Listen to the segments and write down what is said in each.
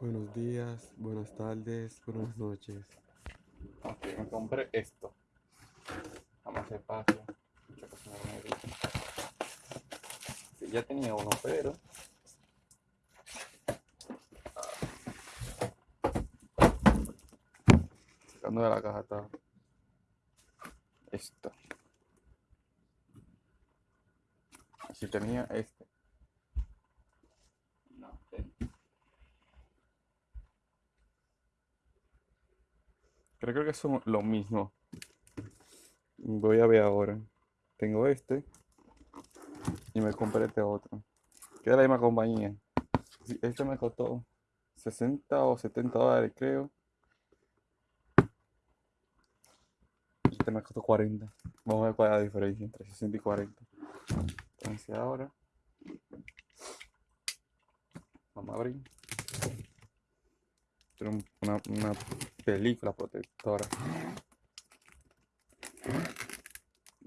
Buenos días, buenas tardes, buenas noches. Ok, me compré esto. Vamos a hacer. Sí, ya tenía uno, pero. Sacando de la caja está. Esto. Si tenía este. Creo, creo que son lo mismo. Voy a ver ahora. Tengo este. Y me compré este otro. Que es la misma compañía. Este me costó 60 o 70 dólares, creo. Este me costó 40. Vamos a ver cuál es la diferencia entre 60 y 40. Entonces ahora. Vamos a abrir. Tiene un- una, película protectora.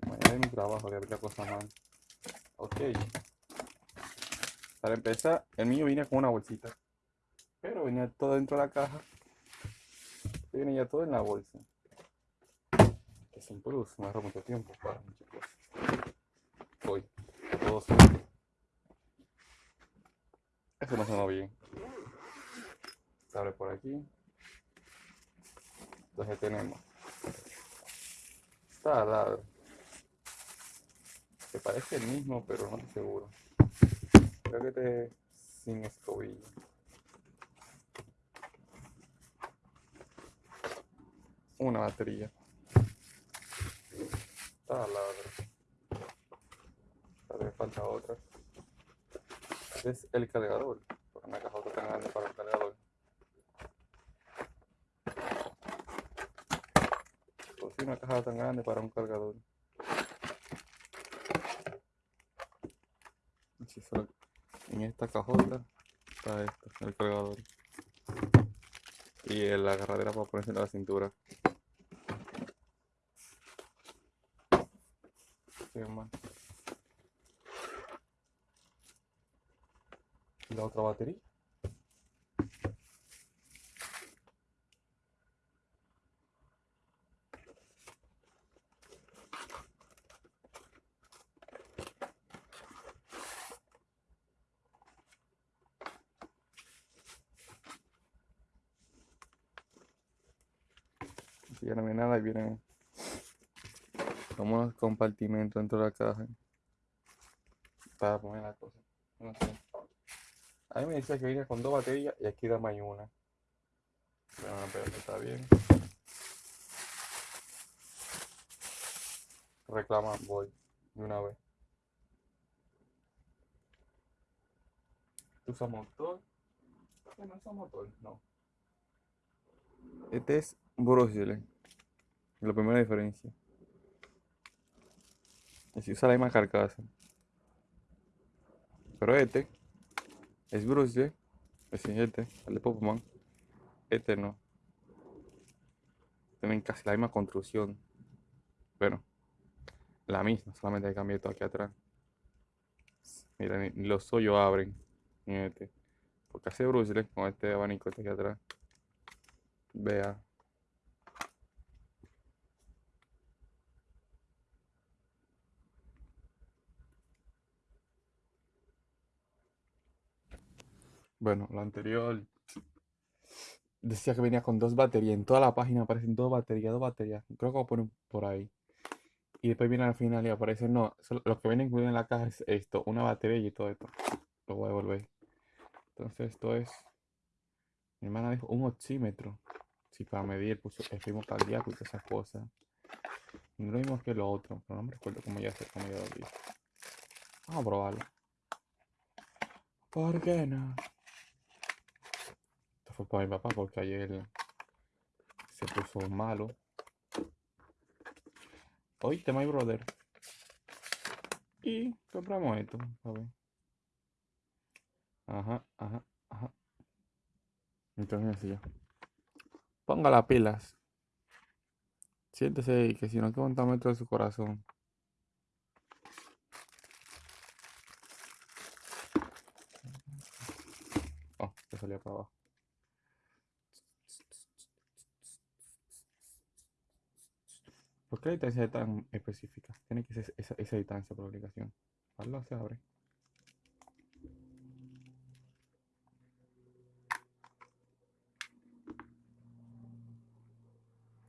Mañana es mi trabajo de abrir la cosa mal. Ok. Para empezar, el mío venía con una bolsita. Pero venía todo dentro de la caja. Viene ya todo en la bolsa. Que sin plus, me agarró mucho tiempo para muchas cosas. Voy. Todo suelto. Eso no sonó bien. Se abre por aquí. Entonces tenemos taladro. Que parece el mismo, pero no estoy seguro. Creo que este es sin escobilla. Una batería. Taladro. Tal vez falta otra. Es el cargador. Porque una caja tan grande para el cargador. Una caja tan grande para un cargador. En esta cajota está esto, el cargador. Y la agarradera para ponerse en la cintura. ¿Qué la otra batería? Si ya no viene nada y viene como unos compartimentos dentro de la caja para poner la cosa. No sé. A mí me decía que venía con dos baterías y aquí dame hay una. Pero no, pero está bien. Reclama, voy de una vez. ¿Usa motor? ¿Este no usa motor? No. Este es Brussels. La primera diferencia. Y si usa la misma carcasa. Pero este es Brussels. Es este, el de Pokémon. Este no. Tienen casi la misma construcción. Bueno, la misma, solamente hay cambiado todo aquí atrás. Mira, ni, ni los hoyos abren en este. Porque hace Brussels con este abanico este aquí atrás. Vea. Bueno, lo anterior decía que venía con dos baterías. En toda la página aparecen dos baterías, dos baterías. Creo que voy a poner por ahí. Y después viene al final y aparece, no, lo que viene incluido en la caja es esto, una batería y todo esto. Lo voy a devolver. Entonces esto es, mi hermana dijo, un oxímetro. Sí, para medir puso el ritmo cardíaco y todas esas cosas. No lo mismo que lo otro, pero no me recuerdo cómo ya se, cómo ya lo vi. Vamos a probarlo. ¿Por qué no? Para mi papá porque ayer se puso malo. Oíste, my brother. Y compramos esto. Ajá, ajá, ajá. Entonces sí. Ponga las pilas. Siéntese que si no, que aguanta metro de su corazón. Oh, te salía para abajo. ¿Por qué la distancia es tan específica? Tiene que ser esa, esa distancia por obligación. Hazlo, se abre.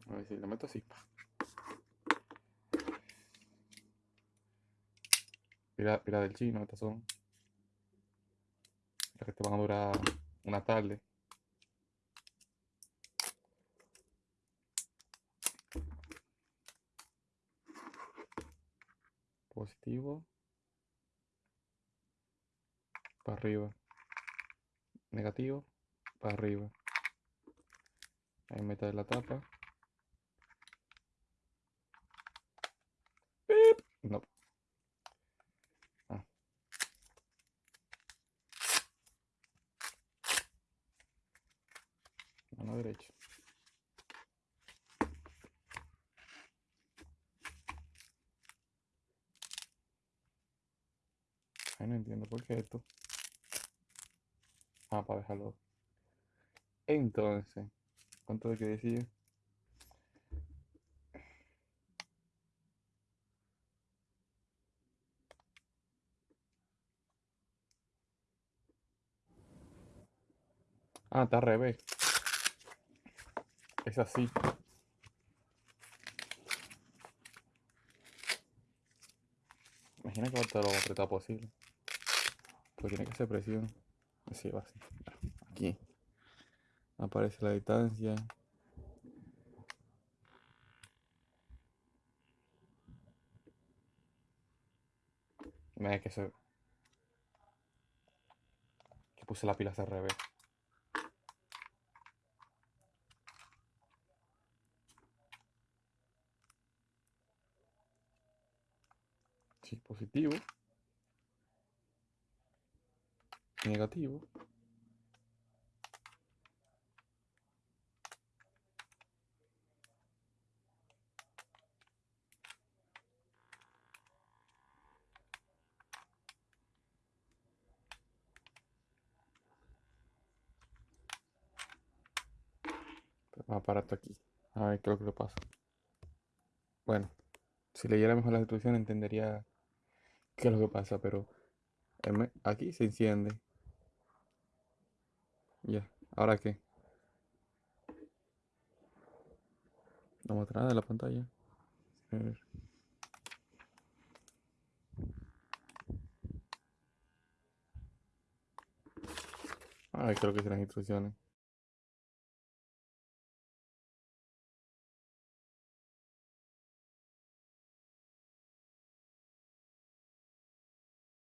A ver si lo meto así. Mira, mira del chino, estas son. Las que te van a durar una tarde. Positivo. Para arriba. Negativo. Para arriba. Ahí mete la tapa. Pip. No. Ah. Mano derecha. No entiendo por qué esto. Ah, para dejarlo. Entonces, ¿cuánto de que decía? Ah, está al revés. Es así. Imagina que te lo apretado posible. Pues tiene que ser presión. Así va así. Aquí. Aparece la distancia. Mira que se. Que puse la pila al revés. Positivo. Negativo. Vamos a parar esto aquí. A ver qué es lo que pasa. Bueno, si leyera mejor la instrucción entendería qué es lo que pasa, pero aquí se enciende. Ya, ¿ahora qué? No muestra nada de la pantalla. A ver. Ay, creo que las instrucciones.